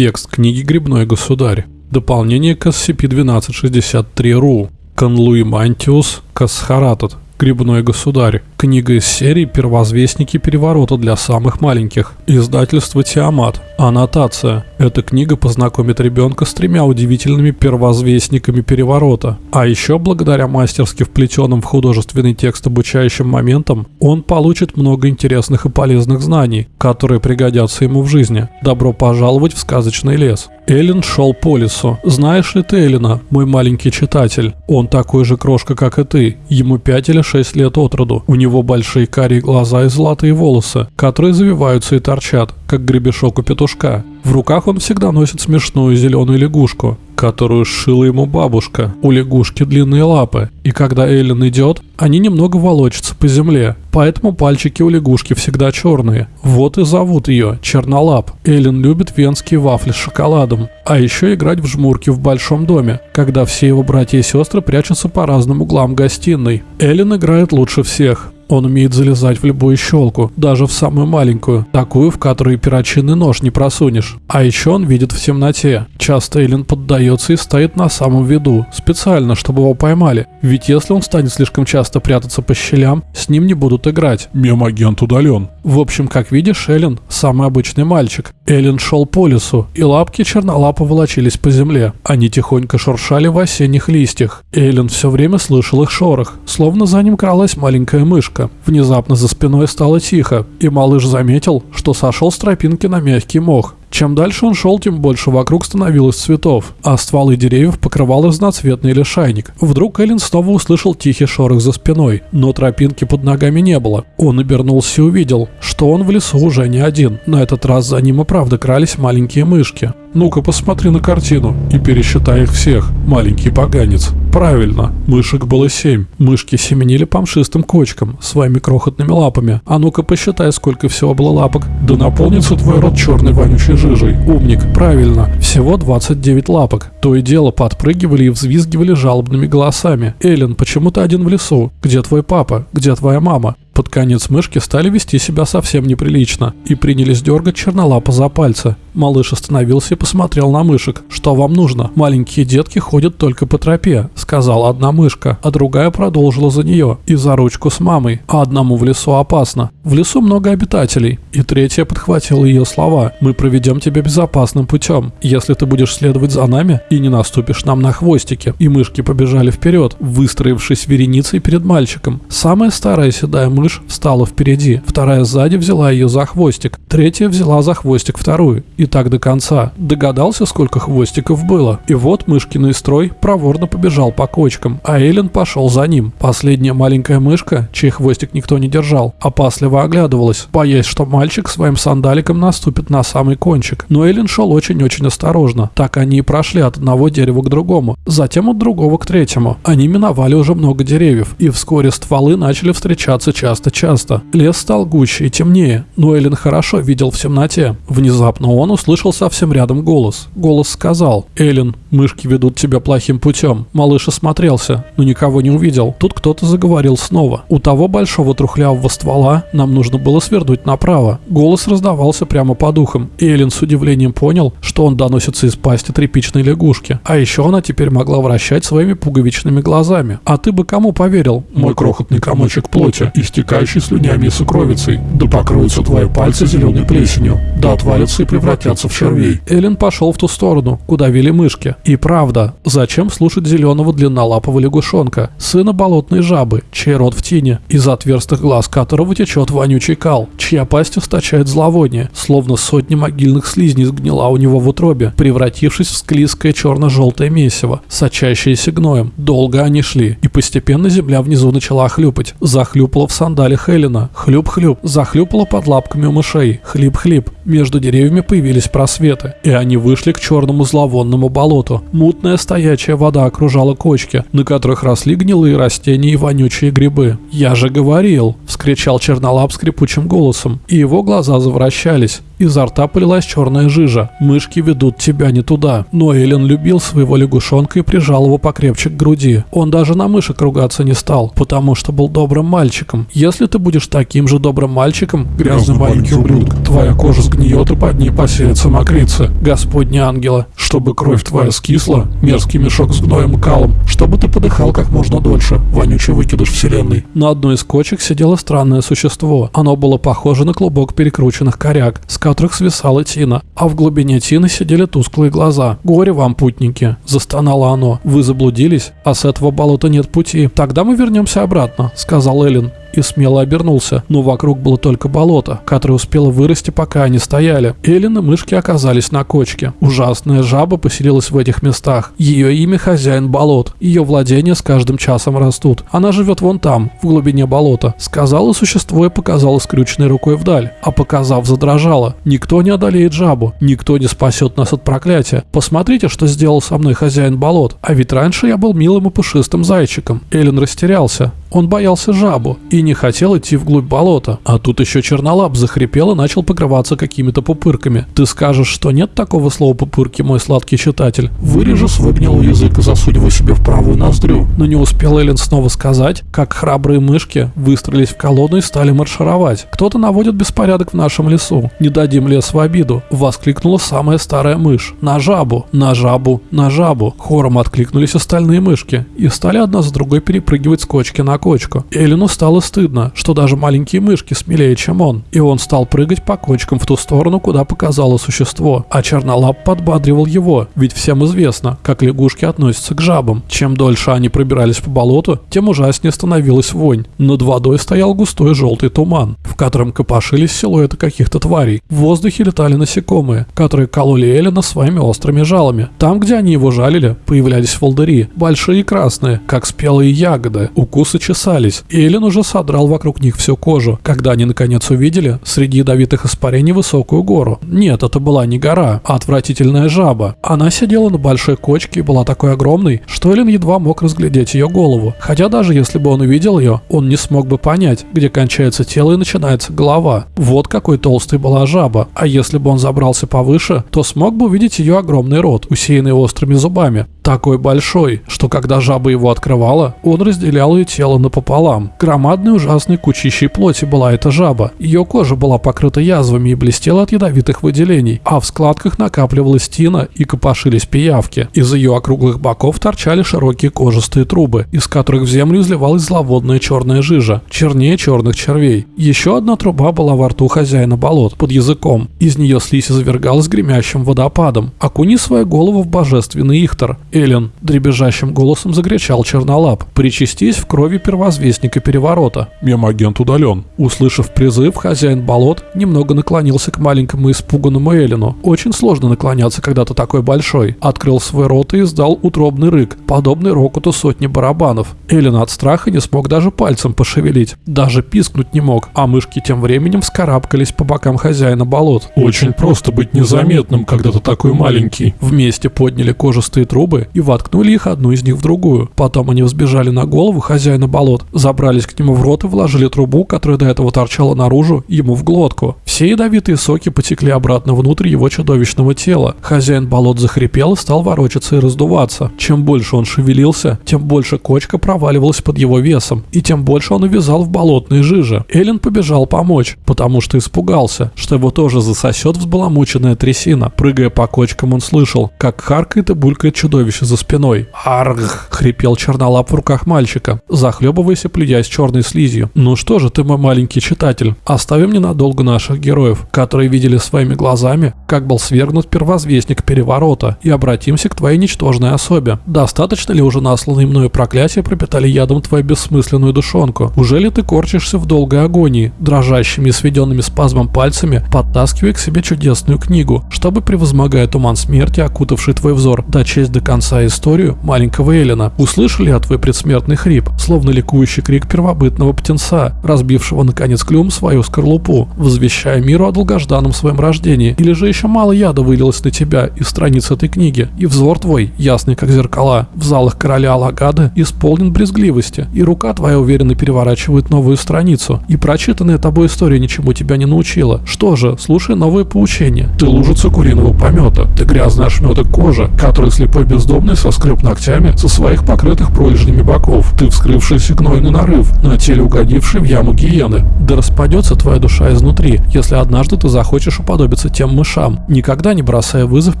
Текст книги «Грибной государь». Дополнение к SCP-1263-RU. Конлуи Мантиус Касхаратат. Грибной государь. Книга из серии «Первозвестники переворота для самых маленьких». Издательство «Тиамат». Аннотация. Эта книга познакомит ребенка с тремя удивительными первозвестниками переворота. А еще, благодаря мастерски вплетенным в художественный текст обучающим моментам, он получит много интересных и полезных знаний, которые пригодятся ему в жизни. Добро пожаловать в сказочный лес. Эллен шел по лесу. Знаешь ли ты Эллена, мой маленький читатель? Он такой же крошка, как и ты. Ему пять или шесть лет от роду. У него большие карие глаза и золотые волосы, которые завиваются и торчат, как гребешок у петушка. В руках он всегда носит смешную зеленую лягушку, которую сшила ему бабушка. У лягушки длинные лапы, и когда Эллен идет, они немного волочатся по земле, поэтому пальчики у лягушки всегда черные. Вот и зовут ее Чернолап. Эллен любит венские вафли с шоколадом, а еще играть в жмурки в большом доме, когда все его братья и сестры прячутся по разным углам гостиной. Эллен играет лучше всех. Он умеет залезать в любую щелку, даже в самую маленькую, такую, в которой перочинный нож не просунешь. А еще он видит в темноте. Часто Эллен поддается и стоит на самом виду, специально, чтобы его поймали. Ведь если он станет слишком часто прятаться по щелям, с ним не будут играть. Мем-агент удален. В общем, как видишь, Эллен – самый обычный мальчик. Эллен шел по лесу, и лапки чернолапа волочились по земле. Они тихонько шуршали в осенних листьях. Эллен все время слышал их шорох, словно за ним кралась маленькая мышка. Внезапно за спиной стало тихо, и малыш заметил, что сошел с тропинки на мягкий мох. Чем дальше он шел, тем больше вокруг становилось цветов, а стволы деревьев покрывал разноцветный лишайник. Вдруг Эллен снова услышал тихий шорох за спиной, но тропинки под ногами не было. Он обернулся и увидел, что он в лесу уже не один. На этот раз за ним и правда крались маленькие мышки. Ну-ка посмотри на картину и пересчитай их всех, маленький поганец. Правильно, мышек было семь. Мышки семенили по мшистым кочкам, своими крохотными лапами. А ну-ка посчитай, сколько всего было лапок. Да наполнится твой рот черной вонючей жижей. Умник, правильно. Всего 29 лапок. То и дело подпрыгивали и взвизгивали жалобными голосами. Эллен, почему ты один в лесу? Где твой папа? Где твоя мама? Под конец мышки стали вести себя совсем неприлично и принялись дергать чернолапа за пальцы. Малыш остановился и посмотрел на мышек. «Что вам нужно? Маленькие детки ходят только по тропе», — сказала одна мышка, а другая продолжила за нее и за ручку с мамой, а одному в лесу опасно. В лесу много обитателей. И третья подхватила ее слова. «Мы проведем тебя безопасным путем, если ты будешь следовать за нами и не наступишь нам на хвостики». И мышки побежали вперед, выстроившись вереницей перед мальчиком. Самая старая седая мышь встала впереди, вторая сзади взяла ее за хвостик, третья взяла за хвостик вторую. И так до конца. Догадался, сколько хвостиков было? И вот мышкиный строй проворно побежал по кочкам, а Эллен пошел за ним. Последняя маленькая мышка, чей хвостик никто не держал, опасливо оглядывалась, боясь, что мальчик своим сандаликом наступит на самый кончик. Но Эллен шел очень-очень осторожно. Так они и прошли от одного дерева к другому, затем от другого к третьему. Они миновали уже много деревьев, и вскоре стволы начали встречаться часто-часто. Лес стал гуще и темнее, но Эллен хорошо видел в темноте. Внезапно он услышал совсем рядом голос. Голос сказал «Эллен, мышки ведут тебя плохим путем». Малыш осмотрелся, но никого не увидел. Тут кто-то заговорил снова. У того большого трухлявого ствола нам нужно было свернуть направо. Голос раздавался прямо по духам. Эллен с удивлением понял, что он доносится из пасти тряпичной лягушки. А еще она теперь могла вращать своими пуговичными глазами. А ты бы кому поверил? Мой крохотный комочек плоти, истекающий слюнями и сукровицей. Да покроются твои пальцы зеленой плесенью. Да отвалятся и превратятся в червей. Эллен пошел в ту сторону, куда вели мышки. И правда, зачем слушать зеленого длиннолапого лягушонка, сына болотной жабы, чей рот в тени, из отверстых глаз которого течет вонючий кал, чья пасть источает зловоние, словно сотни могильных слизней сгнила у него в утробе, превратившись в склизкое черно-желтое месиво, сочащееся гноем. Долго они шли, и постепенно земля внизу начала хлюпать. Захлюпала в сандалях Эллена. Хлюп-хлюп. Захлюпала под лапками у мышей. Хлип-хлип. Между деревьями появились просветы, и они вышли к черному зловонному болоту. Мутная стоячая вода окружала кочки, на которых росли гнилые растения и вонючие грибы. «Я же говорил!» — вскричал чернолап скрипучим голосом, и его глаза завращались. Изо рта полилась черная жижа. Мышки ведут тебя не туда. Но Эллен любил своего лягушонка и прижал его покрепче к груди. Он даже на мышек ругаться не стал, потому что был добрым мальчиком. Если ты будешь таким же добрым мальчиком, грязный маленький ублюдок, твоя кожа сгнет сгниет и под ней поселится мокрица. Господни ангела. Чтобы кровь твоя скисла, мерзкий мешок с гноем калом, чтобы ты подыхал как можно дольше, вонючий выкидыш вселенной. На одной из кочек сидело странное существо. Оно было похоже на клубок перекрученных коряк, с которых свисала тина, а в глубине тины сидели тусклые глаза. «Горе вам, путники!» – застонало оно. «Вы заблудились, а с этого болота нет пути. Тогда мы вернемся обратно», – сказал Эллен и смело обернулся, но вокруг было только болото, которое успело вырасти, пока они стояли. Эллен и мышки оказались на кочке. Ужасная жаба поселилась в этих местах. Ее имя хозяин болот. Ее владения с каждым часом растут. Она живет вон там, в глубине болота. Сказала существо и показала скрюченной рукой вдаль. А показав, задрожала. Никто не одолеет жабу. Никто не спасет нас от проклятия. Посмотрите, что сделал со мной хозяин болот. А ведь раньше я был милым и пушистым зайчиком. Эллен растерялся. Он боялся жабу и не хотел идти вглубь болота. А тут еще чернолап захрипел и начал покрываться какими-то пупырками. Ты скажешь, что нет такого слова пупырки, мой сладкий читатель? Вырежу свой язык и засунь его себе в правую ноздрю. Но не успел Эллен снова сказать, как храбрые мышки выстроились в колонну и стали маршировать. Кто-то наводит беспорядок в нашем лесу. Не дадим лес в обиду. Воскликнула самая старая мышь. На жабу, на жабу, на жабу. Хором откликнулись остальные мышки и стали одна за другой перепрыгивать с кочки на кочку. Эллену стало стыдно, что даже маленькие мышки смелее, чем он, и он стал прыгать по кочкам в ту сторону, куда показало существо, а Чернолап подбадривал его, ведь всем известно, как лягушки относятся к жабам. Чем дольше они пробирались по болоту, тем ужаснее становилась вонь. Над водой стоял густой желтый туман, в котором копошились силуэты каких-то тварей. В воздухе летали насекомые, которые кололи Эллина своими острыми жалами. Там, где они его жалили, появлялись волдыри, большие и красные, как спелые ягоды. Укусы чесались, и Эллен уже содрал вокруг них всю кожу, когда они наконец увидели среди ядовитых испарений высокую гору. Нет, это была не гора, а отвратительная жаба. Она сидела на большой кочке и была такой огромной, что Эллен едва мог разглядеть ее голову. Хотя даже если бы он увидел ее, он не смог бы понять, где кончается тело и начинается голова. Вот какой толстой была жаба. А если бы он забрался повыше, то смог бы увидеть ее огромный рот, усеянный острыми зубами. Такой большой, что когда жаба его открывала, он разделял ее тело напополам. Громадной ужасной кучищей плоти была эта жаба. Ее кожа была покрыта язвами и блестела от ядовитых выделений, а в складках накапливалась тина и копошились пиявки. Из ее округлых боков торчали широкие кожистые трубы, из которых в землю изливалась зловодная черная жижа, чернее черных червей. Еще одна труба была во рту хозяина болот, под языком. Из нее слизь извергалась гремящим водопадом. Окуни свою голову в божественный ихтор. Эллен дребезжащим голосом закричал Чернолап. «Причастись в крови первозвестника переворота». Мемагент удален. Услышав призыв, хозяин болот немного наклонился к маленькому испуганному Эллену. Очень сложно наклоняться, когда ты такой большой. Открыл свой рот и издал утробный рык, подобный рокоту сотни барабанов. Эллен от страха не смог даже пальцем пошевелить. Даже пискнуть не мог, а мышки тем временем вскарабкались по бокам хозяина болот. Очень просто быть незаметным, когда ты такой маленький. Вместе подняли кожистые трубы и воткнули их одну из них в другую. Потом они взбежали на голову хозяина болот, забрались к нему в рот и вложили трубу, которая до этого торчала наружу, ему в глотку. Все ядовитые соки потекли обратно внутрь его чудовищного тела. Хозяин болот захрипел и стал ворочаться и раздуваться. Чем больше он шевелился, тем больше кочка проваливалась под его весом, и тем больше он увязал в болотной жиже. Эллен побежал помочь, потому что испугался, что его тоже засосет взбаламученная трясина. Прыгая по кочкам, он слышал, как харкает и булькает чудовище за спиной. «Арг!» — хрипел чернолап в руках мальчика, захлебываясь и плюясь черной слизью. «Ну что же ты, мой маленький читатель, оставим ненадолго наших героев, которые видели своими глазами, как был свергнут первозвестник переворота, и обратимся к твоей ничтожной особе. Достаточно ли уже насланные мною проклятия пропитали ядом твою бессмысленную душонку? Уже ли ты корчишься в долгой агонии, дрожащими и сведенными спазмом пальцами, подтаскивая к себе чудесную книгу, чтобы, превозмогая туман смерти, окутавший твой взор, дочесть до конца историю маленького Эллина? Услышали я твой предсмертный хрип, словно ликующий крик первобытного птенца, разбившего наконец клюм свою скорлупу, возвещая миру о долгожданном своем рождении, или же еще мало яда вылилось на тебя из страниц этой книги, и взор твой, ясный как зеркала, в залах короля Алагада, исполнен брезгливости, и рука твоя уверенно переворачивает новую страницу, и прочитанная тобой история ничему тебя не научила. Что же, слушай новые поучения. Ты лужица куриного помета, ты грязный ошметок кожи, который слепой бездомный бездомный соскреб ногтями со своих покрытых пролежнями боков. Ты вскрывшийся гнойный нарыв, на теле угодивший в яму гиены. Да распадется твоя душа изнутри, если однажды ты захочешь уподобиться тем мышам, никогда не бросая вызов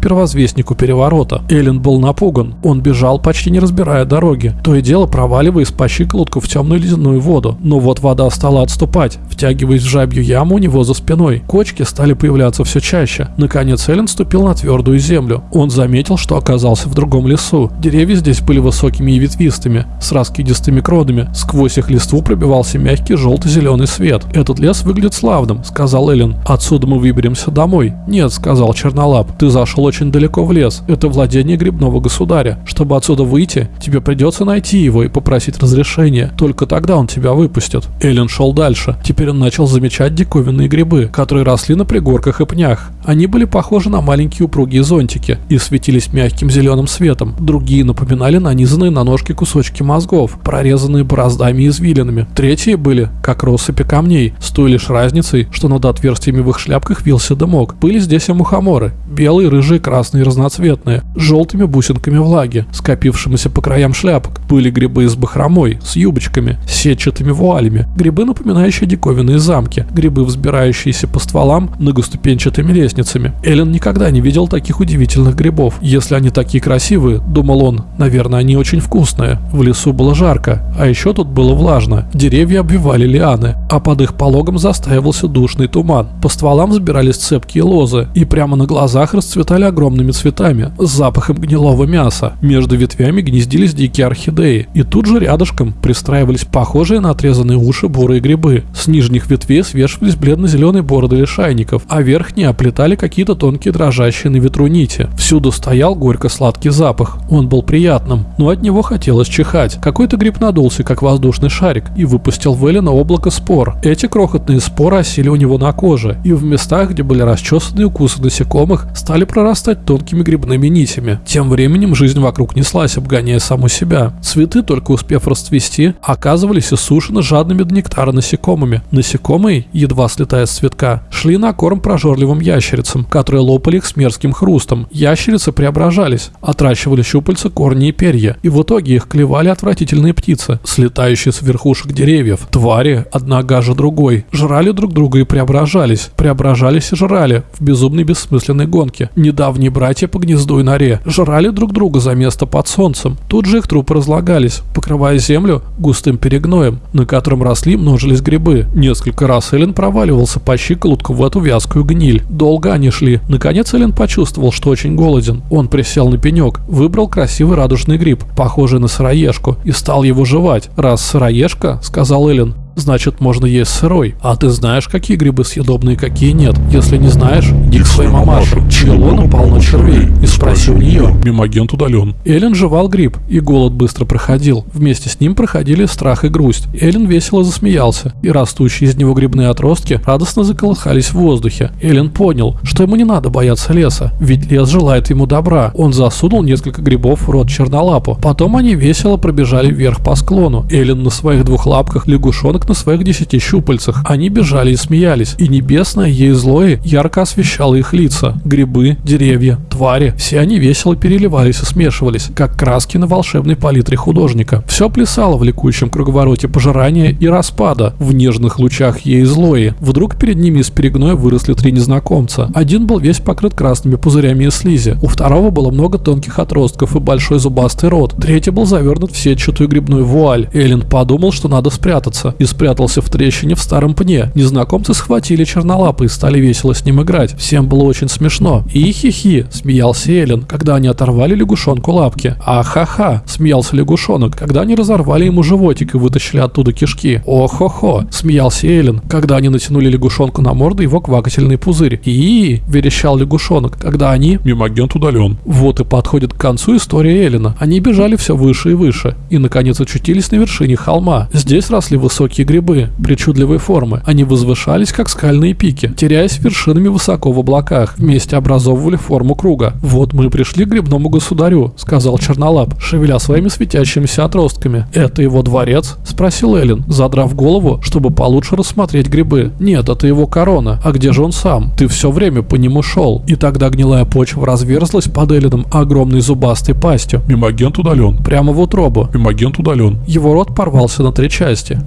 первозвестнику переворота. Эллен был напуган. Он бежал, почти не разбирая дороги. То и дело проваливаясь по щиколотку в темную ледяную воду. Но вот вода стала отступать, втягиваясь в жабью яму у него за спиной. Кочки стали появляться все чаще. Наконец Эллен ступил на твердую землю. Он заметил, что оказался в другом лесу. Деревья здесь были высокими и ветвистыми, с раскидистыми кронами. Сквозь их листву пробивался мягкий желто-зеленый свет. «Этот лес выглядит славным», — сказал Эллен. «Отсюда мы выберемся домой». «Нет», — сказал Чернолап. «Ты зашел очень далеко в лес. Это владение грибного государя. Чтобы отсюда выйти, тебе придется найти его и попросить разрешения. Только тогда он тебя выпустит». Эллен шел дальше. Теперь он начал замечать диковинные грибы, которые росли на пригорках и пнях. Они были похожи на маленькие упругие зонтики и светились мягким зеленым светом. Другие напоминали нанизанные на ножки кусочки мозгов, прорезанные бороздами и извилинами. Третьи были, как россыпи камней, с той лишь разницей, что над отверстиями в их шляпках вился дымок. Были здесь и мухоморы, белые, рыжие, красные, разноцветные, с желтыми бусинками влаги, скопившимися по краям шляпок. Были грибы с бахромой, с юбочками, с сетчатыми вуалями, грибы, напоминающие диковинные замки, грибы, взбирающиеся по стволам многоступенчатыми лестницами. Эллен никогда не видел таких удивительных грибов. Если они такие красивые, думал он, наверное, они очень вкусные. В лесу было жарко, а еще тут было влажно. Деревья обвивали лианы, а под их пологом застаивался душный туман. По стволам взбирались цепкие лозы, и прямо на глазах расцветали огромными цветами с запахом гнилого мяса. Между ветвями гнездились дикие орхидеи, и тут же рядышком пристраивались похожие на отрезанные уши бурые грибы. С нижних ветвей свешивались бледно-зеленые бороды лишайников, а верхние оплетали какие-то тонкие дрожащие на ветру нити. Всюду стоял горько-сладкий запах. Он был приятным, но от него хотелось чихать. Какой-то гриб надулся, как воздушный шарик, и выпустил в Эллина облако спор. Эти крохотные споры осели у него на коже, и в местах, где были расчесаны укусы насекомых, стали прорастать тонкими грибными нитями. Тем временем жизнь вокруг неслась, обгоняя саму себя. Цветы, только успев расцвести, оказывались иссушены жадными до нектара насекомыми. Насекомые, едва слетая с цветка, шли на корм прожорливым ящерицам, которые лопали их с мерзким хрустом. Ящерицы преображались, отращивали щупальца, корни и перья, и в итоге их клевали отвратительные птицы, слетающие с верхушек деревьев. Твари, одна гаже другой, жрали друг друга и преображались, преображались и жрали в безумной бессмысленной гонке. Недавние братья по гнезду и норе жрали друг друга за место под солнцем. Тут же их трупы разлагались, покрывая землю густым перегноем, на котором росли множились грибы. Несколько раз Эллен проваливался по щиколотку в эту вязкую гниль. Долго они шли. Наконец Эллен почувствовал, что очень голоден. Он присел на пенек, выбрал красивый радужный гриб, похожий на сыроежку, и стал его жевать. «Раз сыроежка», — сказал Эллен, значит можно есть сырой. А ты знаешь, какие грибы съедобные, какие нет. Если не знаешь, иди к своей мамаше, лона полно червей, и спроси у нее. Мимагент удален. Эллен жевал гриб, и голод быстро проходил. Вместе с ним проходили страх и грусть. Эллен весело засмеялся, и растущие из него грибные отростки радостно заколыхались в воздухе. Эллен понял, что ему не надо бояться леса, ведь лес желает ему добра. Он засунул несколько грибов в рот чернолапу. Потом они весело пробежали вверх по склону. Эллен на своих двух лапках, лягушонок на своих десяти щупальцах. Они бежали и смеялись, и небесное ей злое ярко освещало их лица. Грибы, деревья, твари, все они весело переливались и смешивались, как краски на волшебной палитре художника. Все плясало в ликующем круговороте пожирания и распада, в нежных лучах ей злое. Вдруг перед ними из перегноя выросли три незнакомца. Один был весь покрыт красными пузырями и слизи, у второго было много тонких отростков и большой зубастый рот, третий был завернут в сетчатую грибную вуаль. Эллен подумал, что надо спрятаться, и спрятался в трещине в старом пне. Незнакомцы схватили чернолапы и стали весело с ним играть. Всем было очень смешно. И хихи, смеялся Эллен, когда они оторвали лягушонку лапки. А ха-ха, смеялся лягушонок, когда они разорвали ему животик и вытащили оттуда кишки. О-хо-хо, смеялся Эллен, когда они натянули лягушонку на морду его квакательный пузырь. И верещал лягушонок, когда они... Мимагент удален. Вот и подходит к концу история Эллена. Они бежали все выше и выше, и наконец очутились на вершине холма. Здесь росли высокие гигантские грибы, причудливой формы. Они возвышались, как скальные пики, теряясь вершинами высоко в облаках, вместе образовывали форму круга. «Вот мы и пришли к грибному государю», — сказал Чернолап, шевеля своими светящимися отростками. «Это его дворец?» — спросил Эллен, задрав голову, чтобы получше рассмотреть грибы. «Нет, это его корона. А где же он сам? Ты все время по нему шел». И тогда гнилая почва разверзлась под Элленом огромной зубастой пастью. Мимагент удален. Прямо в утробу. Мимагент удален. Его рот порвался на три части.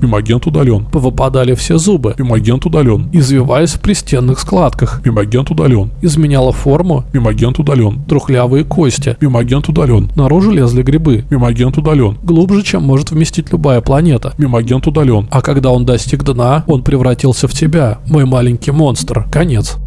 Мимагент удален. Повыпадали все зубы, Мимагент удален. извиваясь в пристенных складках. Мимагент удален. Изменяла форму Мимагент удален. трухлявые кости. Мимагент удален. Наружу лезли грибы. Мимагент удален. Глубже, чем может вместить любая планета. Мимагент удален. А когда он достиг дна, он превратился в тебя, мой маленький монстр. Конец.